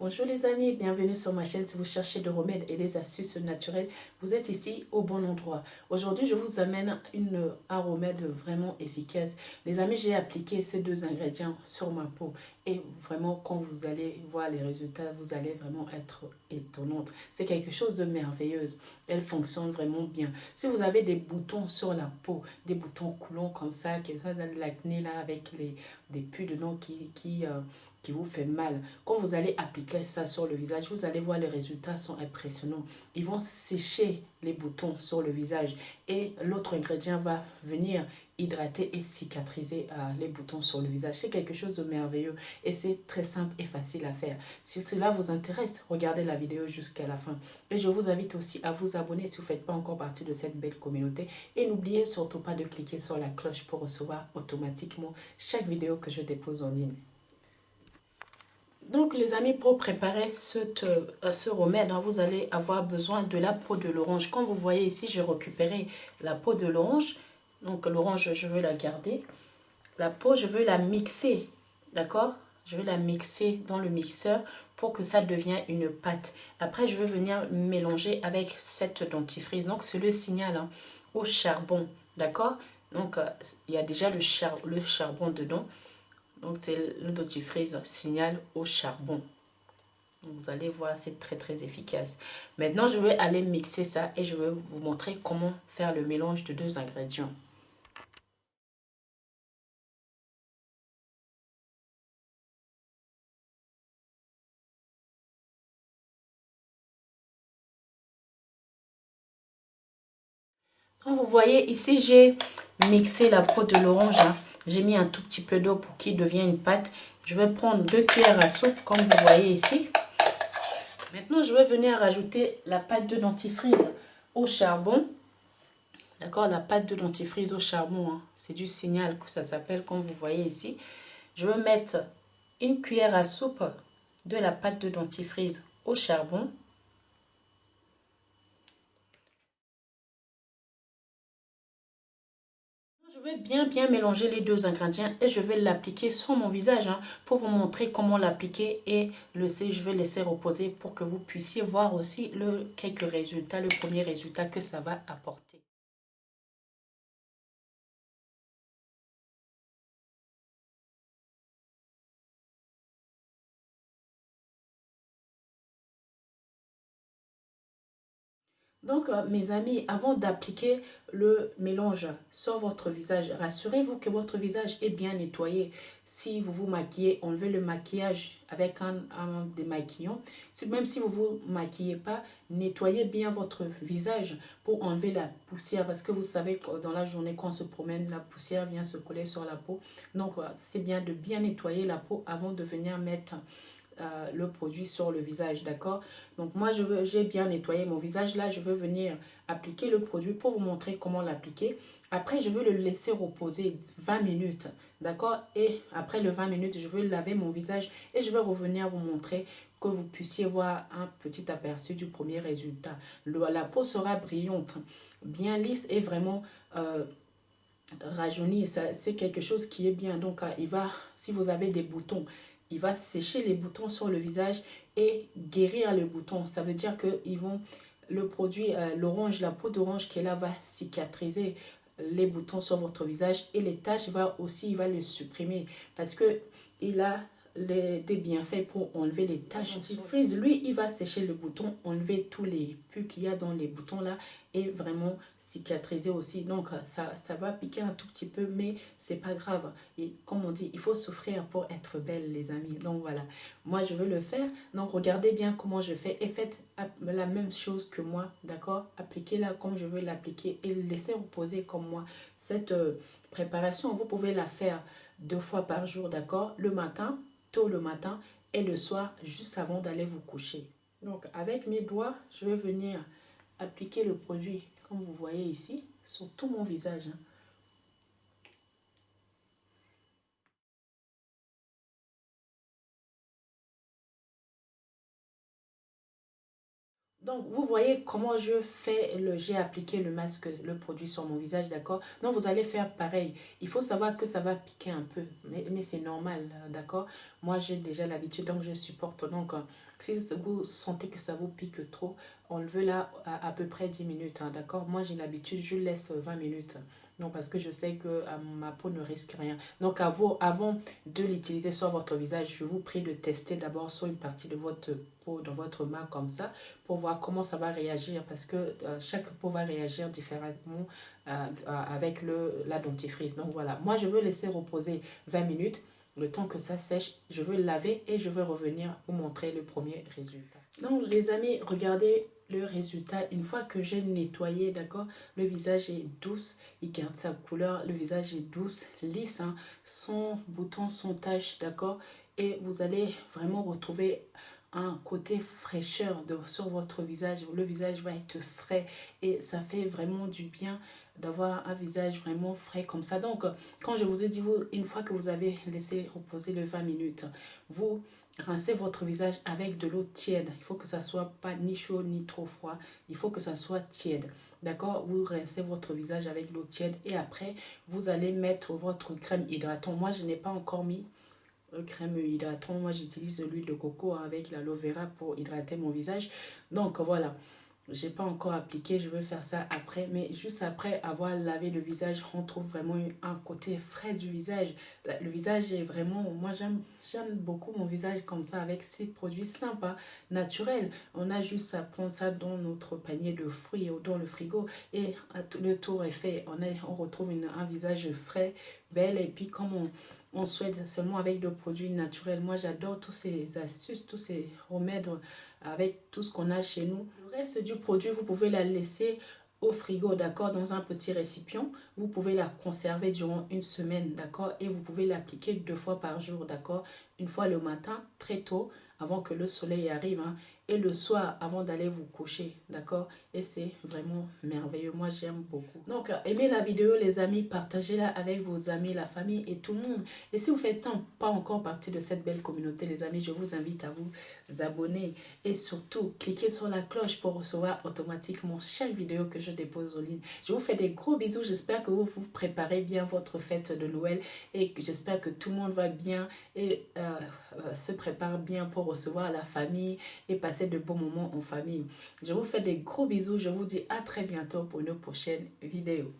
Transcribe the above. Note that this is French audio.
Bonjour les amis, bienvenue sur ma chaîne. Si vous cherchez des remèdes et des astuces naturelles, vous êtes ici au bon endroit. Aujourd'hui, je vous amène une, un remède vraiment efficace. Les amis, j'ai appliqué ces deux ingrédients sur ma peau et vraiment, quand vous allez voir les résultats, vous allez vraiment être étonnante. C'est quelque chose de merveilleux. Elle fonctionne vraiment bien. Si vous avez des boutons sur la peau, des boutons coulants comme ça, qui sont dans l'acné là avec les, des pus dedans qui, qui, euh, qui vous fait mal. Quand vous allez appliquer ça sur le visage, vous allez voir les résultats sont impressionnants. Ils vont sécher les boutons sur le visage et l'autre ingrédient va venir hydrater et cicatriser euh, les boutons sur le visage. C'est quelque chose de merveilleux et c'est très simple et facile à faire. Si cela vous intéresse, regardez la vidéo jusqu'à la fin. Et je vous invite aussi à vous abonner si vous ne faites pas encore partie de cette belle communauté. Et n'oubliez surtout pas de cliquer sur la cloche pour recevoir automatiquement chaque vidéo que je dépose en ligne. Donc les amis, pour préparer ce, euh, ce remède, hein, vous allez avoir besoin de la peau de l'orange. Comme vous voyez ici, j'ai récupéré la peau de l'orange. Donc l'orange, je veux la garder. La peau, je veux la mixer, d'accord? Je veux la mixer dans le mixeur pour que ça devienne une pâte. Après, je vais venir mélanger avec cette dentifrice. Donc c'est le signal hein, au charbon, d'accord? Donc euh, il y a déjà le charbon dedans. Donc, c'est le dentifrice signal au charbon. vous allez voir, c'est très très efficace. Maintenant, je vais aller mixer ça et je vais vous montrer comment faire le mélange de deux ingrédients. Donc, vous voyez, ici, j'ai mixé la peau de l'orange. Hein. J'ai mis un tout petit peu d'eau pour qu'il devienne une pâte. Je vais prendre deux cuillères à soupe, comme vous voyez ici. Maintenant, je vais venir rajouter la pâte de dentifrice au charbon. D'accord La pâte de dentifrice au charbon, hein. c'est du signal que ça s'appelle, comme vous voyez ici. Je vais mettre une cuillère à soupe de la pâte de dentifrice au charbon. Je vais bien bien mélanger les deux ingrédients et je vais l'appliquer sur mon visage hein, pour vous montrer comment l'appliquer et le je vais laisser reposer pour que vous puissiez voir aussi le, quelques résultats, le premier résultat que ça va apporter. Donc, euh, mes amis, avant d'appliquer le mélange sur votre visage, rassurez-vous que votre visage est bien nettoyé. Si vous vous maquillez, enlevez le maquillage avec un, démaquillant. Même si vous ne vous maquillez pas, nettoyez bien votre visage pour enlever la poussière. Parce que vous savez que dans la journée, quand on se promène, la poussière vient se coller sur la peau. Donc, c'est bien de bien nettoyer la peau avant de venir mettre euh, le produit sur le visage, d'accord? Donc moi, j'ai bien nettoyé mon visage. Là, je veux venir appliquer le produit pour vous montrer comment l'appliquer. Après, je veux le laisser reposer 20 minutes, d'accord? Et après le 20 minutes, je veux laver mon visage et je vais revenir vous montrer que vous puissiez voir un petit aperçu du premier résultat. la peau sera brillante, bien lisse et vraiment... Euh, rajeunie, c'est quelque chose qui est bien. Donc, euh, il va, si vous avez des boutons, il va sécher les boutons sur le visage et guérir les boutons. Ça veut dire que ils vont, le produit, euh, l'orange, la peau d'orange qui est là va cicatriser les boutons sur votre visage et les taches va aussi, les supprimer parce que il a les, des bienfaits pour enlever les taches. Frise, lui, il va sécher le bouton, enlever tous les pus qu'il y a dans les boutons là et vraiment cicatriser aussi. Donc, ça, ça va piquer un tout petit peu, mais c'est pas grave. Et comme on dit, il faut souffrir pour être belle, les amis. Donc, voilà. Moi, je veux le faire. Donc, regardez bien comment je fais et faites la même chose que moi, d'accord? Appliquez-la comme je veux l'appliquer et laissez reposer comme moi. Cette euh, préparation, vous pouvez la faire deux fois par jour, d'accord? Le matin, tôt le matin et le soir, juste avant d'aller vous coucher. Donc, avec mes doigts, je vais venir appliquer le produit, comme vous voyez ici, sur tout mon visage. Hein. Donc, vous voyez comment je fais, le j'ai appliqué le masque, le produit sur mon visage, d'accord? Donc, vous allez faire pareil. Il faut savoir que ça va piquer un peu, mais, mais c'est normal, d'accord? Moi, j'ai déjà l'habitude, donc je supporte. Donc, euh, si vous sentez que ça vous pique trop, enlevez-la à, à peu près 10 minutes, hein, d'accord? Moi, j'ai l'habitude, je laisse 20 minutes. Non, parce que je sais que euh, ma peau ne risque rien. Donc, avant, avant de l'utiliser sur votre visage, je vous prie de tester d'abord sur une partie de votre peau, dans votre main comme ça, pour voir comment ça va réagir. Parce que euh, chaque peau va réagir différemment euh, avec le, la dentifrice. Donc, voilà. Moi, je veux laisser reposer 20 minutes. Le temps que ça sèche, je veux laver et je veux revenir vous montrer le premier résultat. Donc, les amis, regardez le résultat, une fois que j'ai nettoyé, d'accord, le visage est douce, il garde sa couleur, le visage est douce, lisse, hein, sans bouton, sans tache, d'accord, et vous allez vraiment retrouver un côté fraîcheur sur votre visage, le visage va être frais et ça fait vraiment du bien d'avoir un visage vraiment frais comme ça. Donc, quand je vous ai dit, vous, une fois que vous avez laissé reposer le 20 minutes, vous rincez votre visage avec de l'eau tiède. Il faut que ça soit pas ni chaud ni trop froid. Il faut que ça soit tiède. D'accord? Vous rincez votre visage avec l'eau tiède et après, vous allez mettre votre crème hydratant. Moi, je n'ai pas encore mis crème hydratant. Moi, j'utilise l'huile de coco avec l'aloe vera pour hydrater mon visage. Donc, voilà j'ai pas encore appliqué, je veux faire ça après, mais juste après avoir lavé le visage, on trouve vraiment un côté frais du visage. Le visage est vraiment, moi j'aime beaucoup mon visage comme ça, avec ces produits sympas, naturels. On a juste à prendre ça dans notre panier de fruits ou dans le frigo et le tour est fait. On, est, on retrouve une, un visage frais, belle et puis comme on, on souhaite seulement avec des produits naturels. Moi j'adore tous ces astuces, tous ces remèdes avec tout ce qu'on a chez nous. Le reste du produit, vous pouvez la laisser au frigo, d'accord, dans un petit récipient. Vous pouvez la conserver durant une semaine, d'accord, et vous pouvez l'appliquer deux fois par jour, d'accord, une fois le matin, très tôt, avant que le soleil arrive, hein, et le soir avant d'aller vous coucher, d'accord? Et c'est vraiment merveilleux, moi j'aime beaucoup. Donc aimez la vidéo les amis, partagez-la avec vos amis, la famille et tout le monde. Et si vous faites pas encore partie de cette belle communauté les amis, je vous invite à vous abonner et surtout cliquez sur la cloche pour recevoir automatiquement chaque vidéo que je dépose en ligne. Je vous fais des gros bisous, j'espère que vous vous préparez bien votre fête de Noël et j'espère que tout le monde va bien et euh, euh, se prépare bien pour recevoir la famille et de bons moments en famille. Je vous fais des gros bisous. Je vous dis à très bientôt pour une prochaine vidéo.